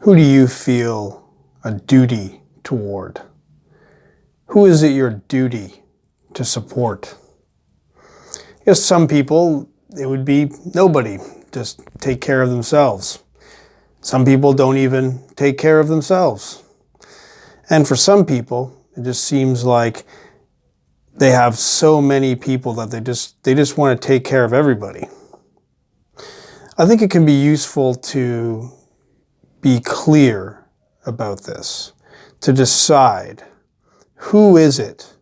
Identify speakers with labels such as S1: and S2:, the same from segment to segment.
S1: Who do you feel a duty toward? Who is it your duty to support? Yes, some people, it would be nobody, just take care of themselves. Some people don't even take care of themselves. And for some people, it just seems like they have so many people that they just they just want to take care of everybody. I think it can be useful to be clear about this, to decide who is it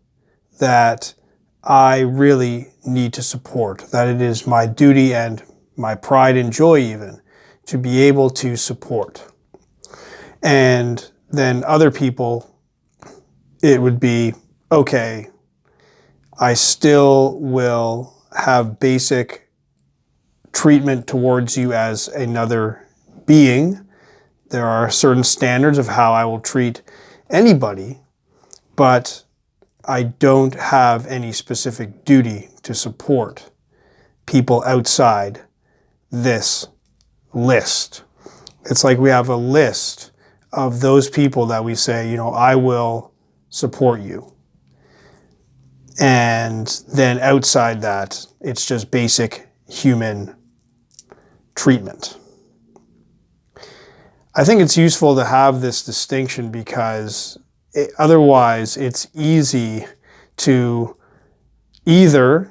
S1: that I really need to support, that it is my duty and my pride and joy even to be able to support. And then other people, it would be, okay, I still will have basic treatment towards you as another being. There are certain standards of how I will treat anybody, but I don't have any specific duty to support people outside this list. It's like we have a list of those people that we say, you know, I will support you. And then outside that, it's just basic human treatment. I think it's useful to have this distinction because it, otherwise it's easy to either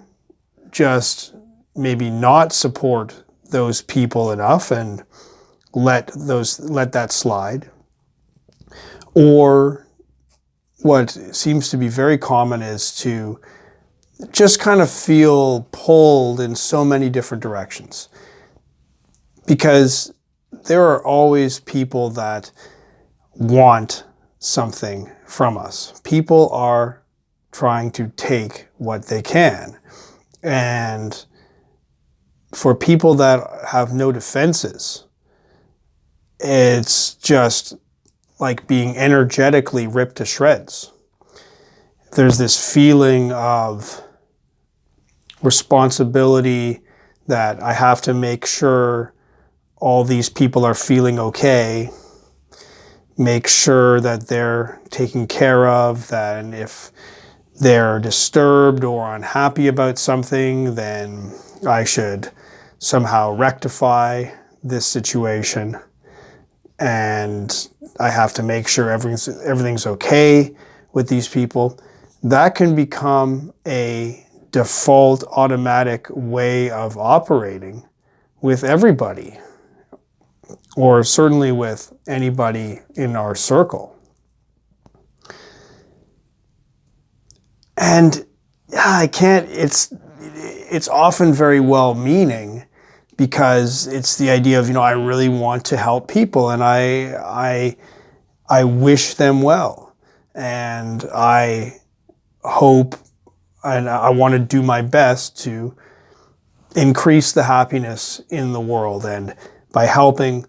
S1: just maybe not support those people enough and let those let that slide or what seems to be very common is to just kind of feel pulled in so many different directions. Because there are always people that want something from us. People are trying to take what they can. And for people that have no defenses, it's just like being energetically ripped to shreds. There's this feeling of responsibility that I have to make sure all these people are feeling okay, make sure that they're taken care of, that if they're disturbed or unhappy about something, then I should somehow rectify this situation and I have to make sure everything's, everything's okay with these people. That can become a default automatic way of operating with everybody or certainly with anybody in our circle. And I can't, it's, it's often very well meaning because it's the idea of, you know, I really want to help people and I, I, I wish them well. And I hope and I want to do my best to increase the happiness in the world and by helping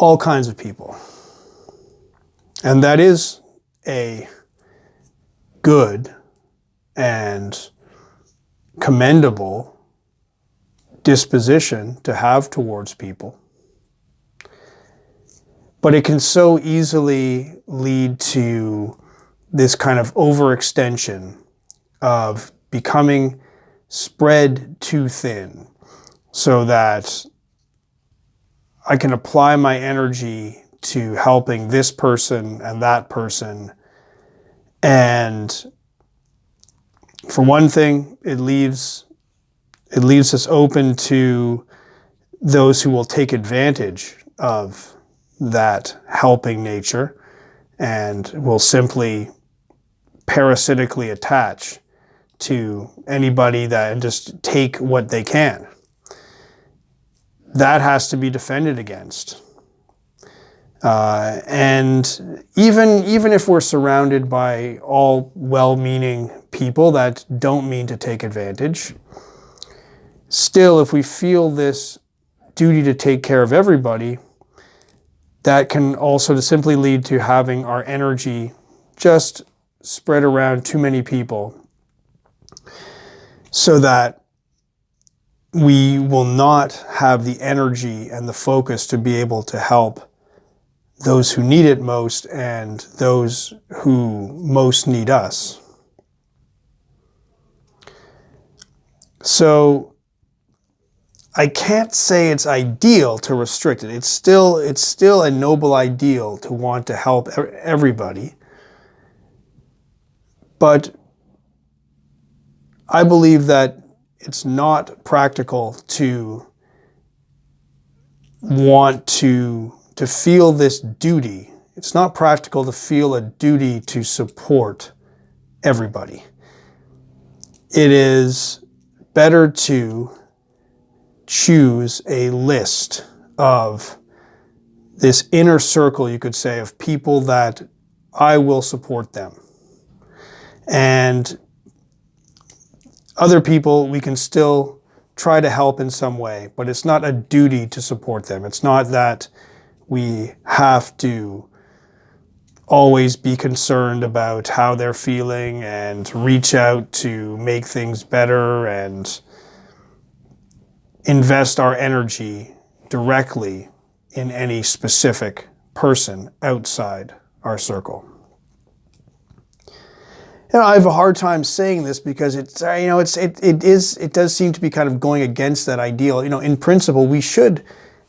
S1: all kinds of people. And that is a good and commendable disposition to have towards people. But it can so easily lead to this kind of overextension of becoming spread too thin so that I can apply my energy to helping this person and that person. And for one thing, it leaves it leaves us open to those who will take advantage of that helping nature and will simply parasitically attach to anybody that and just take what they can. That has to be defended against. Uh, and even, even if we're surrounded by all well-meaning people that don't mean to take advantage, Still, if we feel this duty to take care of everybody, that can also simply lead to having our energy just spread around too many people so that we will not have the energy and the focus to be able to help those who need it most and those who most need us. So I can't say it's ideal to restrict it. It's still it's still a noble ideal to want to help everybody. But I believe that it's not practical to want to to feel this duty. It's not practical to feel a duty to support everybody. It is better to choose a list of this inner circle, you could say, of people that I will support them. And other people we can still try to help in some way, but it's not a duty to support them. It's not that we have to always be concerned about how they're feeling and reach out to make things better and invest our energy directly in any specific person outside our circle. You know, I have a hard time saying this because it's uh, you know it's it, it is it does seem to be kind of going against that ideal. You know, in principle, we should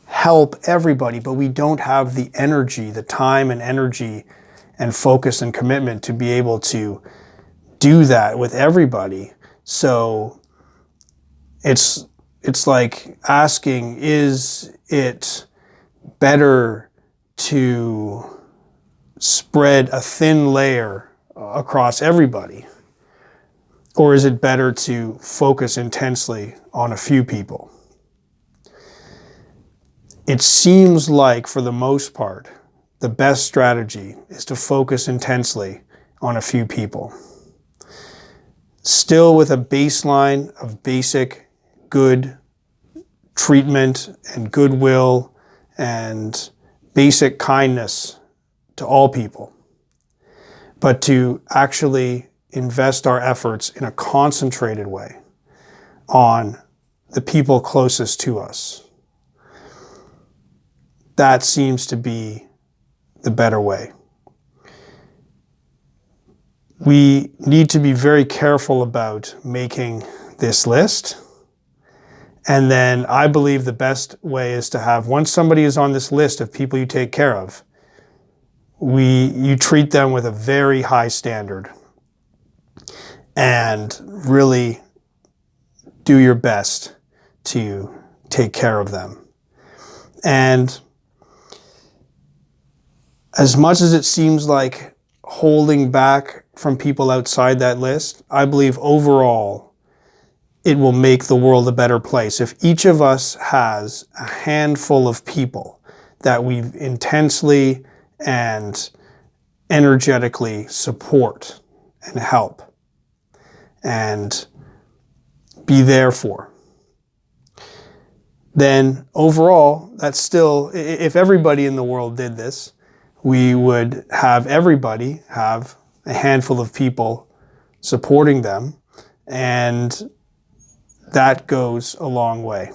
S1: help everybody, but we don't have the energy, the time and energy and focus and commitment to be able to do that with everybody. So it's it's like asking, is it better to spread a thin layer Uh, across everybody? Or is it better to focus intensely on a few people? It seems like, for the most part, the best strategy is to focus intensely on a few people. Still with a baseline of basic good treatment and goodwill and basic kindness to all people, but to actually invest our efforts in a concentrated way on the people closest to us. That seems to be the better way. We need to be very careful about making this list. And then I believe the best way is to have, once somebody is on this list of people you take care of, we, you treat them with a very high standard and really do your best to take care of them. And as much as it seems like holding back from people outside that list, I believe overall it will make the world a better place. If each of us has a handful of people that we intensely and energetically support and help and be there for, then overall, that's still, if everybody in the world did this, we would have everybody have a handful of people supporting them and that goes a long way.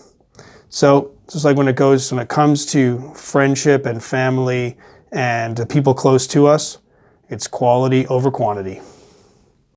S1: So just like when it goes, when it comes to friendship and family and the people close to us, it's quality over quantity.